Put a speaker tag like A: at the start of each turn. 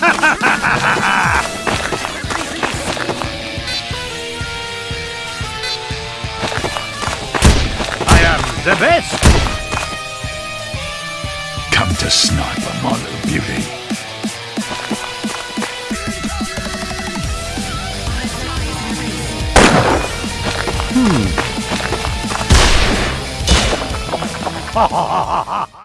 A: I am the best!
B: Come to snipe a model beauty. Hmm.
A: Ha ha ha ha!